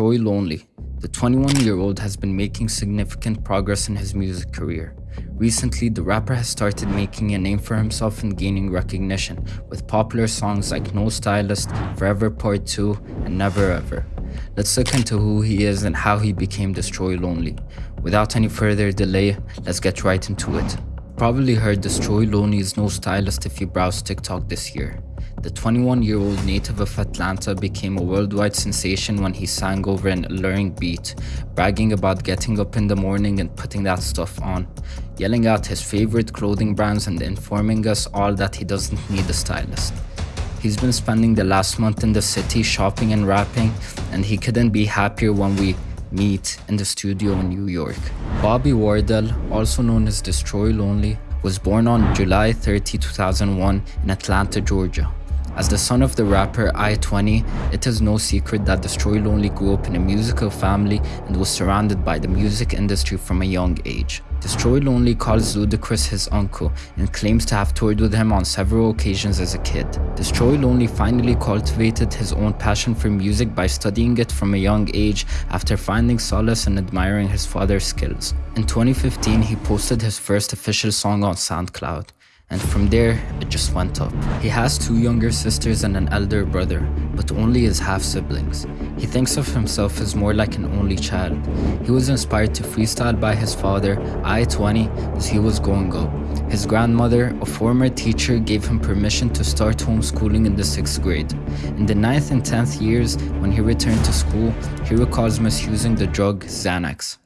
Destroy Lonely. The 21-year-old has been making significant progress in his music career. Recently, the rapper has started making a name for himself and gaining recognition with popular songs like No Stylist, Forever Part 2, and Never Ever. Let's look into who he is and how he became Destroy Lonely. Without any further delay, let's get right into it. Probably heard Destroy Lonely is no stylist if you browse TikTok this year. The 21-year-old native of Atlanta became a worldwide sensation when he sang over an alluring beat, bragging about getting up in the morning and putting that stuff on, yelling out his favorite clothing brands and informing us all that he doesn't need a stylist. He's been spending the last month in the city shopping and rapping, and he couldn't be happier when we meet in the studio in New York. Bobby Wardell, also known as Destroy Lonely, was born on July 30, 2001 in Atlanta, Georgia. As the son of the rapper I-20, it is no secret that Destroy Lonely grew up in a musical family and was surrounded by the music industry from a young age. Destroy Lonely calls Ludacris his uncle and claims to have toured with him on several occasions as a kid. Destroy Lonely finally cultivated his own passion for music by studying it from a young age after finding solace and admiring his father's skills. In 2015, he posted his first official song on SoundCloud and from there, it just went up. He has two younger sisters and an elder brother, but only as half-siblings. He thinks of himself as more like an only child. He was inspired to freestyle by his father, I-20, as he was growing up. His grandmother, a former teacher, gave him permission to start homeschooling in the 6th grade. In the 9th and 10th years, when he returned to school, he recalls misusing the drug Xanax.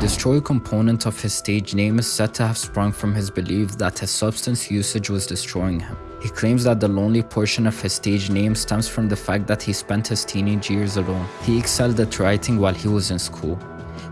Destroy component of his stage name is said to have sprung from his belief that his substance usage was destroying him. He claims that the lonely portion of his stage name stems from the fact that he spent his teenage years alone. He excelled at writing while he was in school.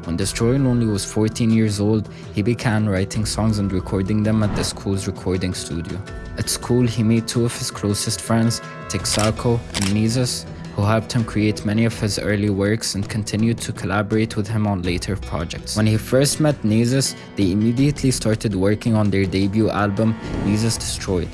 When Destroy Lonely was 14 years old, he began writing songs and recording them at the school's recording studio. At school, he made two of his closest friends, Texaco and Nizus, who helped him create many of his early works and continued to collaborate with him on later projects. When he first met Nizus, they immediately started working on their debut album, Nizus Destroyed.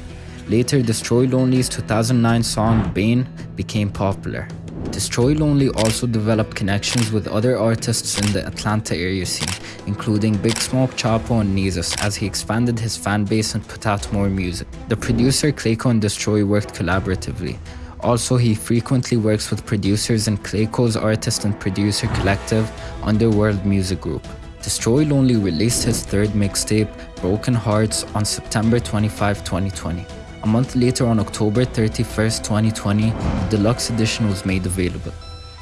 Later, Destroy Lonely's 2009 song Bane became popular. Destroy Lonely also developed connections with other artists in the Atlanta area scene, including Big Smoke, Chapo, and Nizus, as he expanded his fan base and put out more music. The producer Clayco and Destroy worked collaboratively, also, he frequently works with producers in Clayco's artist and producer collective Underworld Music Group. Destroy Lonely released his third mixtape, Broken Hearts, on September 25, 2020. A month later, on October 31, 2020, the deluxe edition was made available.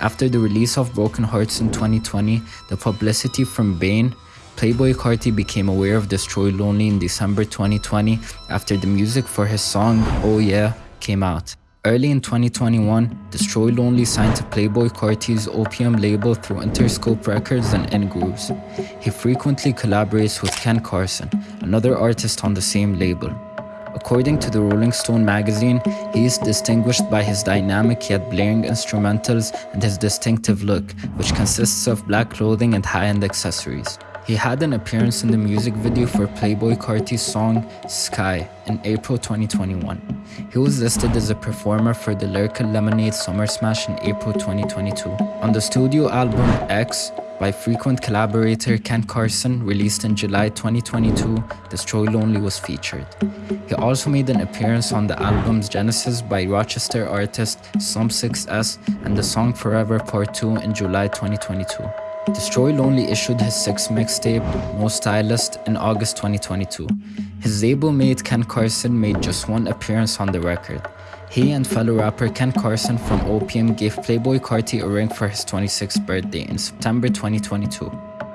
After the release of Broken Hearts in 2020, the publicity from Bane, Playboi Carti became aware of Destroy Lonely in December 2020 after the music for his song Oh Yeah came out. Early in 2021, Destroy Lonely signed to Playboi Carti's OPM label through Interscope Records and N-Grooves. He frequently collaborates with Ken Carson, another artist on the same label. According to the Rolling Stone magazine, he is distinguished by his dynamic yet blaring instrumentals and his distinctive look, which consists of black clothing and high-end accessories. He had an appearance in the music video for Playboi Carti's song Sky in April 2021. He was listed as a performer for the Lyrical Lemonade Summer Smash in April 2022. On the studio album X, by frequent collaborator Ken Carson, released in July 2022, Destroy Lonely was featured. He also made an appearance on the album's Genesis by Rochester artist Sum 6S and the song Forever Part 2 in July 2022. Destroy Lonely issued his sixth mixtape, No Stylist, in August 2022. His label mate Ken Carson made just one appearance on the record. He and fellow rapper Ken Carson from Opium gave Playboi Carti a ring for his 26th birthday in September 2022.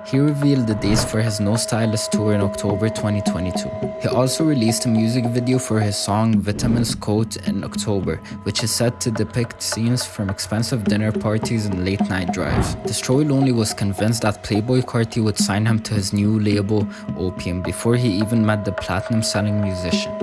He revealed the dates for his No Stylist tour in October 2022. He also released a music video for his song Vitamin's Coat in October, which is set to depict scenes from expensive dinner parties and late night drives. Destroy Lonely was convinced that Playboi Carti would sign him to his new label, Opium, before he even met the platinum selling musician.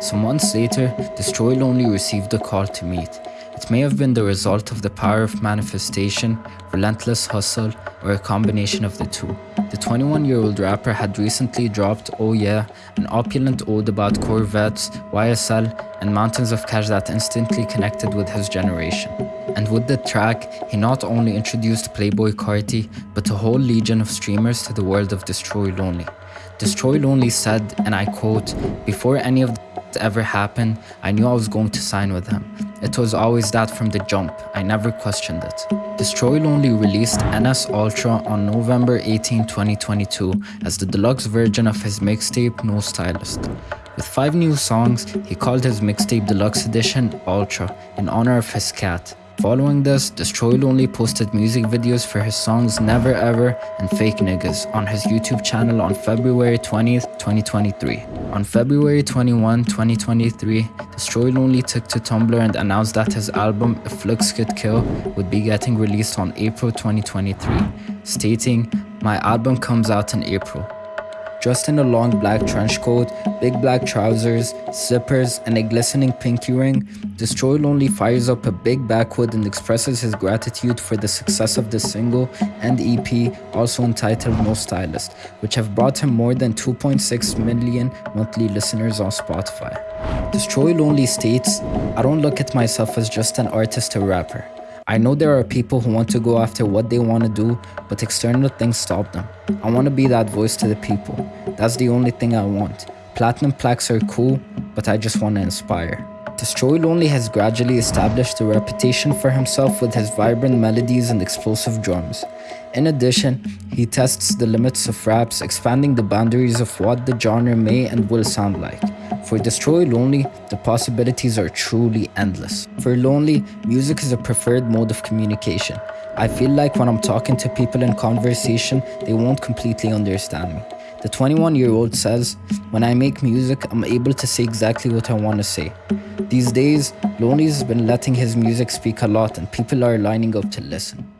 Some months later, Destroy Lonely received a call to meet. It may have been the result of the power of manifestation, relentless hustle, or a combination of the two. The 21 year old rapper had recently dropped Oh Yeah, an opulent ode about Corvettes, YSL, and mountains of cash that instantly connected with his generation. And with the track, he not only introduced Playboi Carti, but a whole legion of streamers to the world of Destroy Lonely. Destroy Lonely said, and I quote, Before any of ever happened, I knew I was going to sign with him. It was always that from the jump, I never questioned it. Destroy Lonely released NS Ultra on November 18, 2022 as the deluxe version of his mixtape No Stylist. With five new songs, he called his mixtape Deluxe Edition Ultra in honor of his cat. Following this, Destroy Lonely posted music videos for his songs Never Ever and Fake Niggas on his YouTube channel on February 20th, 2023. On February 21, 2023, Destroy Lonely took to Tumblr and announced that his album If Looks Could Kill would be getting released on April 2023, stating, My album comes out in April dressed in a long black trench coat, big black trousers, zippers, and a glistening pinky ring, Destroy Lonely fires up a big backwood and expresses his gratitude for the success of the single and EP, also entitled No Stylist, which have brought him more than 2.6 million monthly listeners on Spotify. Destroy Lonely states, I don't look at myself as just an artist or rapper. I know there are people who want to go after what they want to do, but external things stop them. I want to be that voice to the people. That's the only thing I want. Platinum plaques are cool, but I just want to inspire. Destroy Lonely has gradually established a reputation for himself with his vibrant melodies and explosive drums. In addition, he tests the limits of raps, expanding the boundaries of what the genre may and will sound like. For Destroy Lonely, the possibilities are truly endless. For Lonely, music is a preferred mode of communication. I feel like when I'm talking to people in conversation, they won't completely understand me. The 21 year old says, When I make music, I'm able to say exactly what I want to say. These days, Lonely has been letting his music speak a lot and people are lining up to listen.